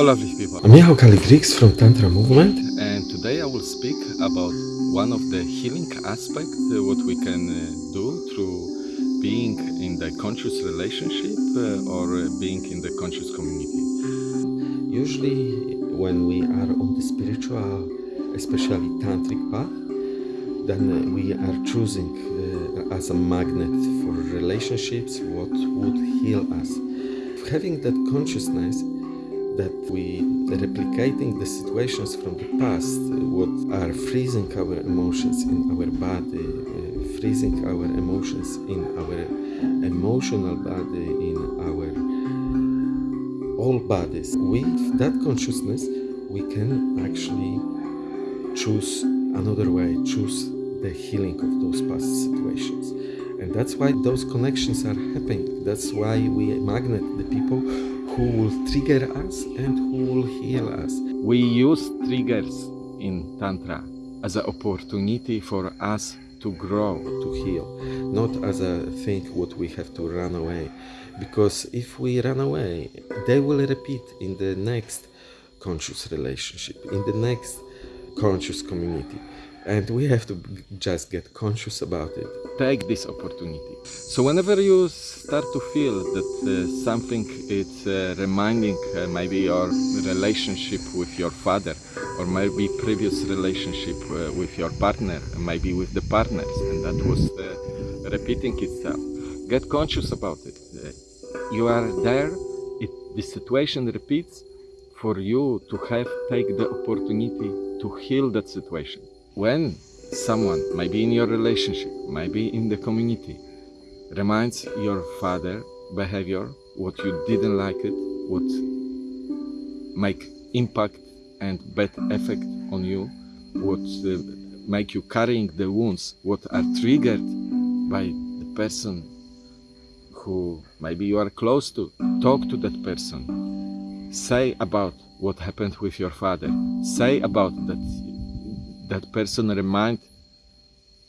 Hello, lovely people. I'm Michał Kaligrix from Tantra Movement. And today I will speak about one of the healing aspects, uh, what we can uh, do through being in the conscious relationship uh, or uh, being in the conscious community. Usually, when we are on the spiritual, especially tantric path, then uh, we are choosing uh, as a magnet for relationships what would heal us. Having that consciousness that we replicating the situations from the past, uh, what are freezing our emotions in our body, uh, freezing our emotions in our emotional body, in our all bodies. With that consciousness, we can actually choose another way, choose the healing of those past situations. And that's why those connections are happening. That's why we magnet the people who will trigger us and who will heal us. We use triggers in Tantra as an opportunity for us to grow. to heal, not as a thing what we have to run away. Because if we run away, they will repeat in the next conscious relationship, in the next conscious community. And we have to just get conscious about it. Take this opportunity. So whenever you start to feel that uh, something is uh, reminding uh, maybe your relationship with your father or maybe previous relationship uh, with your partner, maybe with the partners, and that was uh, repeating itself. Get conscious about it. Uh, you are there. It, the situation repeats. For you to have take the opportunity to heal that situation. When someone, maybe in your relationship, maybe in the community, reminds your father behavior, what you didn't like it, what make impact and bad effect on you, what uh, make you carrying the wounds, what are triggered by the person who maybe you are close to. Talk to that person. Say about what happened with your father. Say about that that person remind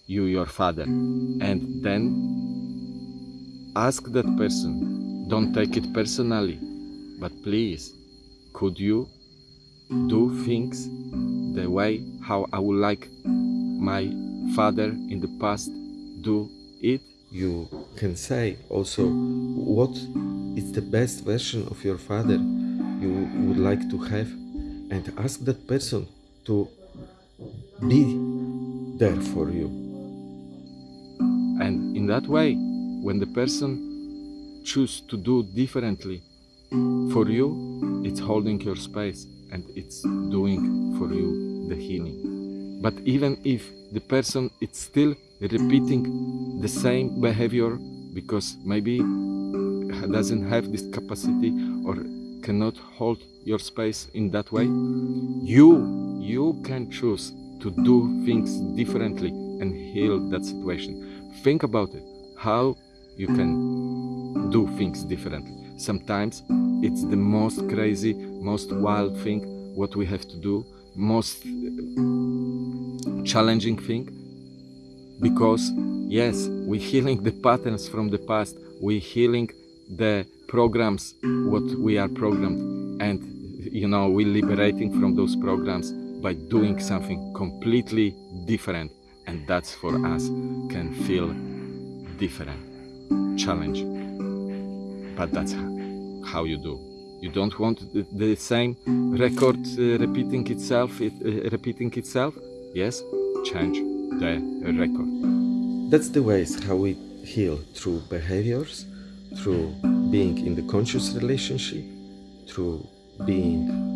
you your father. And then ask that person don't take it personally but please could you do things the way how i would like my father in the past do it? You can say also what is the best version of your father you would like to have? And ask that person to be there for you. and in that way when the person choose to do differently for you it's holding your space and it's doing for you the healing but even if the person is still repeating the same behavior because maybe doesn't have this capacity or cannot hold your space in that way you you can choose to do things differently and heal that situation. Think about it. How you can do things differently. Sometimes it's the most crazy most wild thing what we have to do most challenging thing because yes we're healing the patterns from the past we're healing the programs what we are programmed and you know we're liberating from those programs by doing something completely different and that's for us can feel different challenge. But that's how you do. You don't want the, same record uh, repeating itself it, uh, repeating itself? Yes change the record. That's the ways how we heal through behaviors, through being in the conscious relationship, through being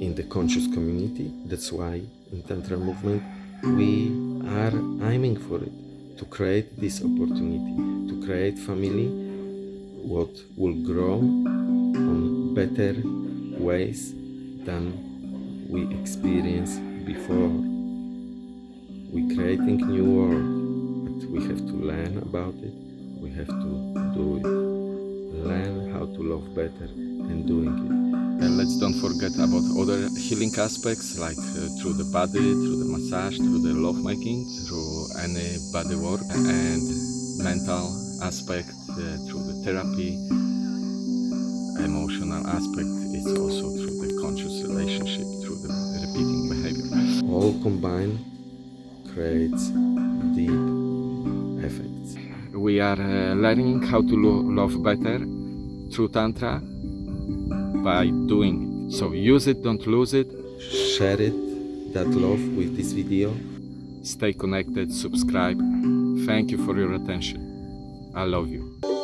in the conscious community. That's why in Tantra movement we are aiming for it to create this opportunity, to create family what will grow on better ways than we experienced before. We creating new world, but we have to learn about it. We have to do it. Learn how to love better and doing it. And let's don't forget about other healing aspects like uh, through the body, through the massage, through the lovemaking, through any body work and mental aspect uh, through the therapy, emotional aspect it's also through the conscious relationship, through the repeating behavior. All combined creates deep effects. We are uh, learning how to lo- love better through Tantra by doing. it. So use it, don't lose it. Share it, that love with this video. Stay connected, subscribe. Thank you for your attention. I love you.